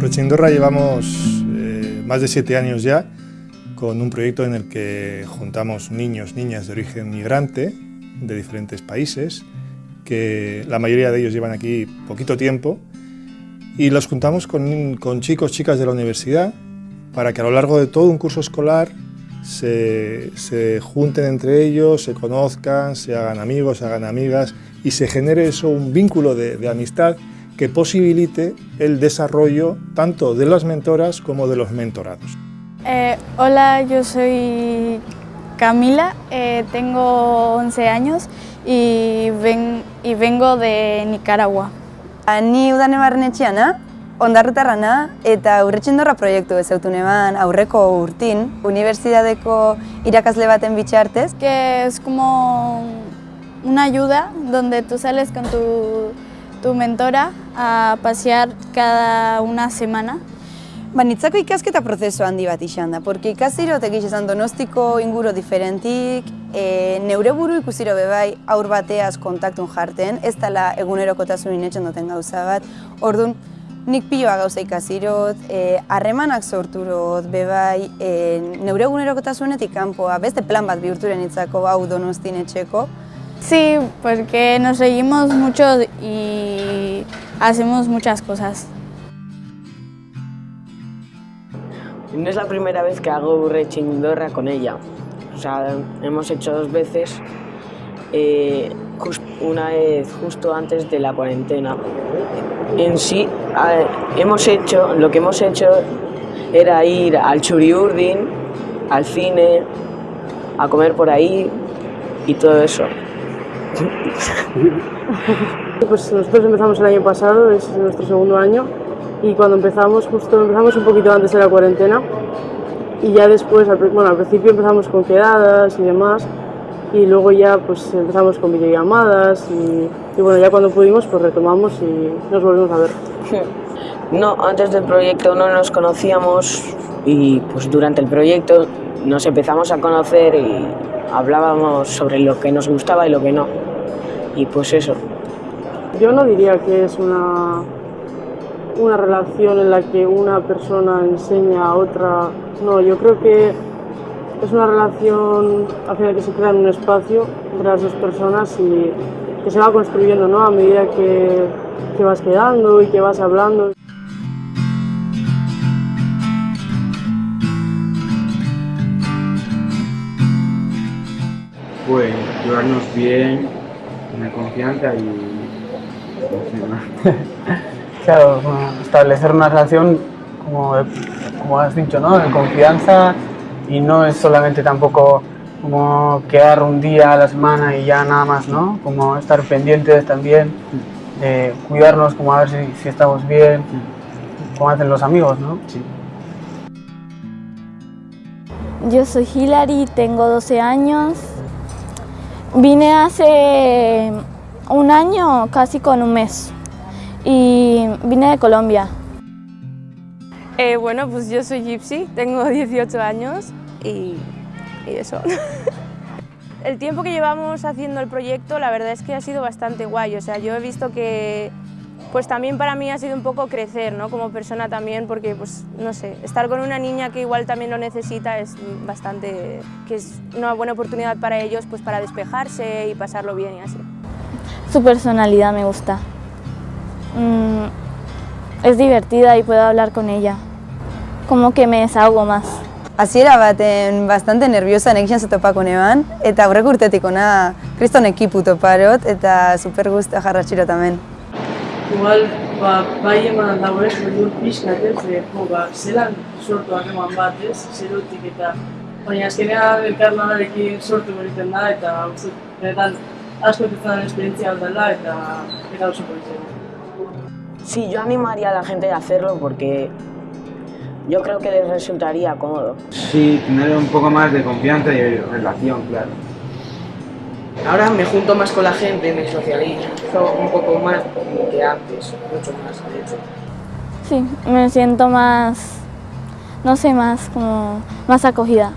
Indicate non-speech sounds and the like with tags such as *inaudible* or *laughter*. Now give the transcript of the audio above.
Rochindorra llevamos eh, más de siete años ya con un proyecto en el que juntamos niños, niñas de origen migrante de diferentes países, que la mayoría de ellos llevan aquí poquito tiempo, y los juntamos con, con chicos, chicas de la universidad, para que a lo largo de todo un curso escolar se, se, junten entre ellos, se conozcan, se hagan amigos, se hagan amigas y se genere eso, un vínculo de, de amistad que posibilite el desarrollo tanto de las mentoras como de los mentorados. Eh, hola, yo soy Camila, eh, tengo 11 años y, ven, y vengo de Nicaragua. Ni udane barrenetxeana, ondarrutarrana eta urretxindorra proiektu ezautu neban aurreko urtin, unibertsitateko irakasle baten bitxartez. Que es como una ayuda donde tú sales con tu tu mentora a pasear cada una semana. Ba, nitzako ikasketa prozesu handi bat izan da, porque ikasirot egiz esan donostiko inguro diferentik, e, neure buru ikusiro bebai aur bateaz kontaktun jarten, ez dela egunerokotasunin etxen duten gauza bat, orduan, nik piloa gauza ikasirot, e, harremanak sorturot, bebai, e, neure egunerokotasunetik kanpoa, beste plan bat bihurturen itzako hau donostin etxeko, Sí, porque nos reímos mucho y hacemos muchas cosas. No es la primera vez que hago rechindorra con ella. O sea, hemos hecho dos veces. Eh, una vez justo antes de la cuarentena. En sí, hemos hecho, lo que hemos hecho era ir al Churiurdin, al cine, a comer por ahí y todo eso. *laughs* Pues nosotros empezamos el año pasado, es nuestro segundo año, y cuando empezamos, justo empezamos un poquito antes de la cuarentena, y ya después, bueno, al principio empezamos con quedadas y demás, y luego ya pues empezamos con videollamadas, y, y bueno, ya cuando pudimos pues retomamos y nos volvimos a ver. *laughs* No, antes del proyecto no nos conocíamos y pues durante el proyecto nos empezamos a conocer y hablábamos sobre lo que nos gustaba y lo que no. Y pues eso. Yo no diría que es una, una relación en la que una persona enseña a otra. No, yo creo que es una relación al final que se crea en un espacio entre las dos personas y que se va construyendo ¿no? a medida que, que vas quedando y que vas hablando. Pues llevarnos bien, tener confianza y... *laughs* claro, establecer una relación, como, como has dicho, ¿no? de confianza y no es solamente tampoco como quedar un día a la semana y ya nada más, ¿no? Como estar pendientes también de cuidarnos, como a ver si, si estamos bien, como hacen los amigos, ¿no? Sí. Yo soy Hilary, tengo 12 años. Vine hace un año, casi con un mes, y vine de Colombia. Eh, bueno, pues yo soy Gypsy, tengo 18 años y, y eso. *laughs* el tiempo que llevamos haciendo el proyecto, la verdad es que ha sido bastante guay. O sea, yo he visto que pues también para mí ha sido un poco crecer, ¿no? Como persona también, porque, pues, no sé, estar con una niña que igual también lo necesita es bastante, que es una buena oportunidad para ellos, pues, para despejarse y pasarlo bien y así. Su personalidad me gusta. Mm, es divertida y puedo hablar con ella. Como que me desahogo más. Hasiera baten bastante nerviosa nekian topako neban, eta aurreko urtetik ona kriston ekipu toparot, eta super guztia jarratxiro tamen. Igual, ba, bai eman dago ez, beldur pixkat ez, jo, ba, zelan sortu harreman bat ez, zerotik eta baina azkenean elkarlanarekin sortu beriten da eta uste, benetan asko ezan esperientzia dela eta eta oso politzen. Sí, yo animaría a la gente a hacerlo porque yo creo que les resultaría cómodo. Sí, tener un poco más de confianza y relación, claro. Ahora me junto más con la gente, me socializo un poco más que antes, mucho más de hecho. Sí, me siento más, no sé, más como más acogida.